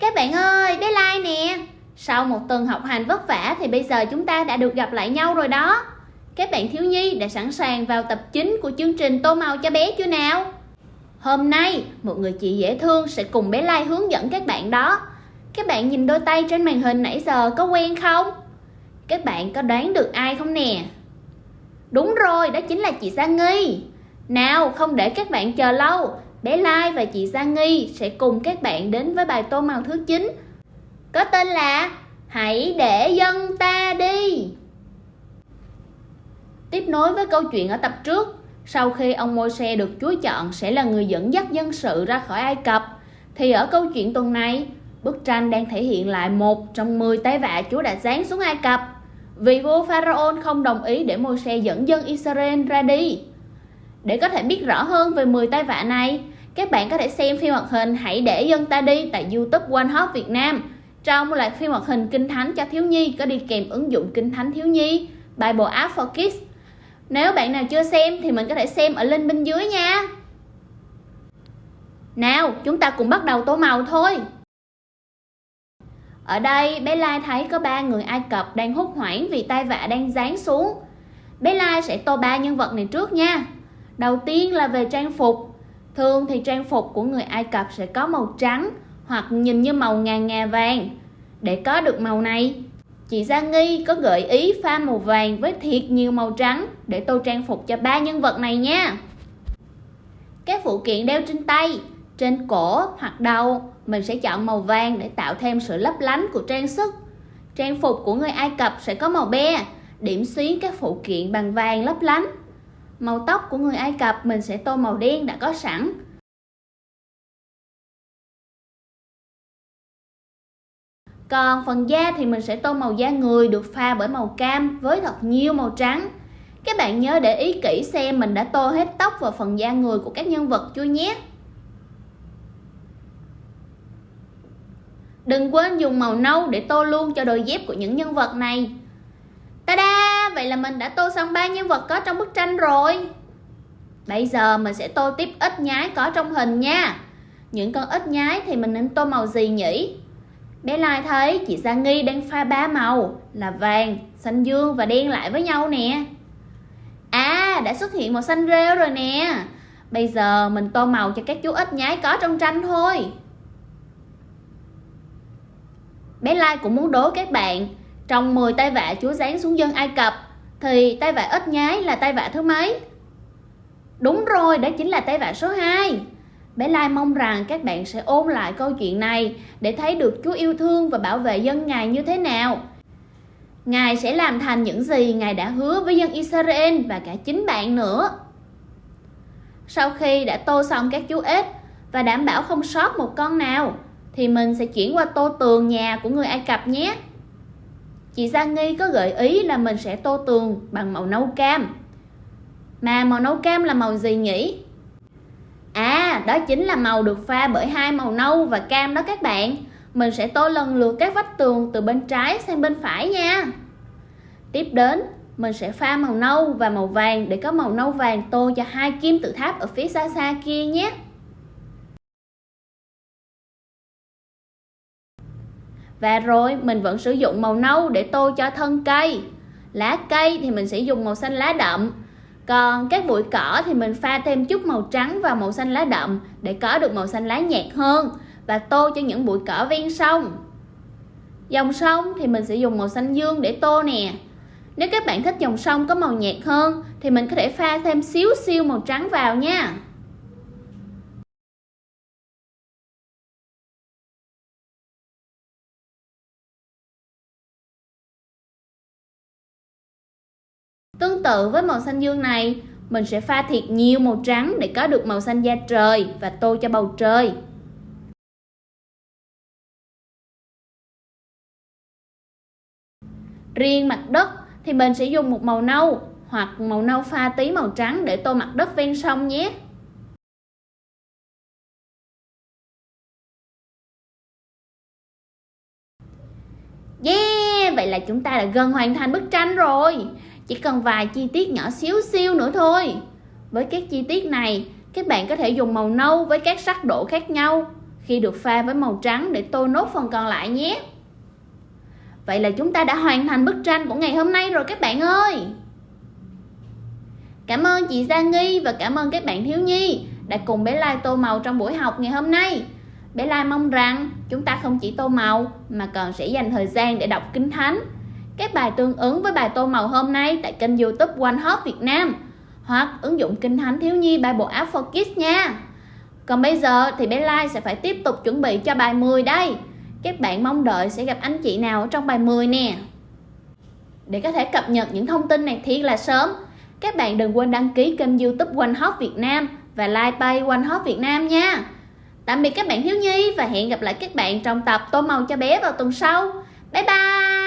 Các bạn ơi, bé Lai nè Sau một tuần học hành vất vả thì bây giờ chúng ta đã được gặp lại nhau rồi đó Các bạn thiếu nhi đã sẵn sàng vào tập chính của chương trình Tô Màu cho bé chưa nào? Hôm nay, một người chị dễ thương sẽ cùng bé Lai hướng dẫn các bạn đó Các bạn nhìn đôi tay trên màn hình nãy giờ có quen không? Các bạn có đoán được ai không nè? Đúng rồi, đó chính là chị Sa Nghi Nào, không để các bạn chờ lâu bé Lai và chị Giang Nghi sẽ cùng các bạn đến với bài tô màu thứ 9 có tên là Hãy để dân ta đi. Tiếp nối với câu chuyện ở tập trước, sau khi ông Môi-se được Chúa chọn sẽ là người dẫn dắt dân sự ra khỏi Ai Cập, thì ở câu chuyện tuần này, bức tranh đang thể hiện lại một trong 10 tay vạ Chúa đã giáng xuống Ai Cập. Vì vua Pharaoh không đồng ý để Môi-se dẫn dân Israel ra đi. Để có thể biết rõ hơn về 10 tai vạ này, các bạn có thể xem phim hoạt hình Hãy để dân ta đi tại YouTube One Hot Việt Nam. Trong loạt phim hoạt hình Kinh Thánh cho thiếu nhi có đi kèm ứng dụng Kinh Thánh thiếu nhi, Bible App for Kids. Nếu bạn nào chưa xem thì mình có thể xem ở link bên dưới nha. Nào, chúng ta cùng bắt đầu tô màu thôi. Ở đây, bé Lai thấy có ba người Ai Cập đang hốt hoảng vì tai vạ đang giáng xuống. Bé Lai sẽ tô ba nhân vật này trước nha. Đầu tiên là về trang phục. Thường thì trang phục của người Ai Cập sẽ có màu trắng hoặc nhìn như màu ngà ngà vàng. Để có được màu này, chị Gia Nghi có gợi ý pha màu vàng với thiệt nhiều màu trắng để tô trang phục cho ba nhân vật này nha. Các phụ kiện đeo trên tay, trên cổ hoặc đầu, mình sẽ chọn màu vàng để tạo thêm sự lấp lánh của trang sức. Trang phục của người Ai Cập sẽ có màu be, điểm xuyến các phụ kiện bằng vàng lấp lánh. Màu tóc của người Ai Cập mình sẽ tô màu đen đã có sẵn. Còn phần da thì mình sẽ tô màu da người được pha bởi màu cam với thật nhiều màu trắng. Các bạn nhớ để ý kỹ xem mình đã tô hết tóc và phần da người của các nhân vật chưa nhé. Đừng quên dùng màu nâu để tô luôn cho đôi dép của những nhân vật này. Ta-da! Vậy là mình đã tô xong ba nhân vật có trong bức tranh rồi. Bây giờ mình sẽ tô tiếp ít nhái có trong hình nha. Những con ít nhái thì mình nên tô màu gì nhỉ? Bé Lai thấy chị Gia Nghi đang pha ba màu là vàng, xanh dương và đen lại với nhau nè. À, đã xuất hiện màu xanh rêu rồi nè. Bây giờ mình tô màu cho các chú ít nhái có trong tranh thôi. Bé Lai cũng muốn đố các bạn trong 10 tay vạ Chúa giáng xuống dân Ai Cập thì tay vạ ít nhái là tay vạ thứ mấy? Đúng rồi, đó chính là tay vạ số 2. Bé Lai mong rằng các bạn sẽ ôn lại câu chuyện này để thấy được Chúa yêu thương và bảo vệ dân Ngài như thế nào. Ngài sẽ làm thành những gì Ngài đã hứa với dân Israel và cả chính bạn nữa. Sau khi đã tô xong các chú ếch và đảm bảo không sót một con nào, thì mình sẽ chuyển qua tô tường nhà của người Ai Cập nhé. Chị Gia Nghi có gợi ý là mình sẽ tô tường bằng màu nâu cam. Mà màu nâu cam là màu gì nhỉ? À, đó chính là màu được pha bởi hai màu nâu và cam đó các bạn. Mình sẽ tô lần lượt các vách tường từ bên trái sang bên phải nha. Tiếp đến, mình sẽ pha màu nâu và màu vàng để có màu nâu vàng tô cho hai kim tự tháp ở phía xa xa kia nhé. Và rồi, mình vẫn sử dụng màu nâu để tô cho thân cây. Lá cây thì mình sẽ dùng màu xanh lá đậm. Còn các bụi cỏ thì mình pha thêm chút màu trắng và màu xanh lá đậm để có được màu xanh lá nhạt hơn và tô cho những bụi cỏ ven sông. Dòng sông thì mình sẽ dùng màu xanh dương để tô nè. Nếu các bạn thích dòng sông có màu nhạt hơn thì mình có thể pha thêm xíu siêu màu trắng vào nha. Tương tự với màu xanh dương này, mình sẽ pha thiệt nhiều màu trắng để có được màu xanh da trời và tô cho bầu trời. Riêng mặt đất thì mình sẽ dùng một màu nâu hoặc màu nâu pha tí màu trắng để tô mặt đất ven sông nhé. Yeah, vậy là chúng ta đã gần hoàn thành bức tranh rồi. Chỉ cần vài chi tiết nhỏ xíu xiu nữa thôi. Với các chi tiết này, các bạn có thể dùng màu nâu với các sắc độ khác nhau khi được pha với màu trắng để tô nốt phần còn lại nhé. Vậy là chúng ta đã hoàn thành bức tranh của ngày hôm nay rồi các bạn ơi. Cảm ơn chị Giang Nghi và cảm ơn các bạn thiếu nhi đã cùng bé Lai tô màu trong buổi học ngày hôm nay. Bé Lai mong rằng chúng ta không chỉ tô màu mà còn sẽ dành thời gian để đọc kinh thánh. Các bài tương ứng với bài tô màu hôm nay tại kênh youtube One Hop Việt Nam hoặc ứng dụng kinh thánh thiếu nhi bài bộ App for Kids nha. Còn bây giờ thì bé Lai sẽ phải tiếp tục chuẩn bị cho bài 10 đây. Các bạn mong đợi sẽ gặp anh chị nào trong bài 10 nè. Để có thể cập nhật những thông tin này thiệt là sớm, các bạn đừng quên đăng ký kênh youtube One Hop Việt Nam và like page One Hop Việt Nam nha. Tạm biệt các bạn thiếu nhi và hẹn gặp lại các bạn trong tập tô màu cho bé vào tuần sau. Bye bye!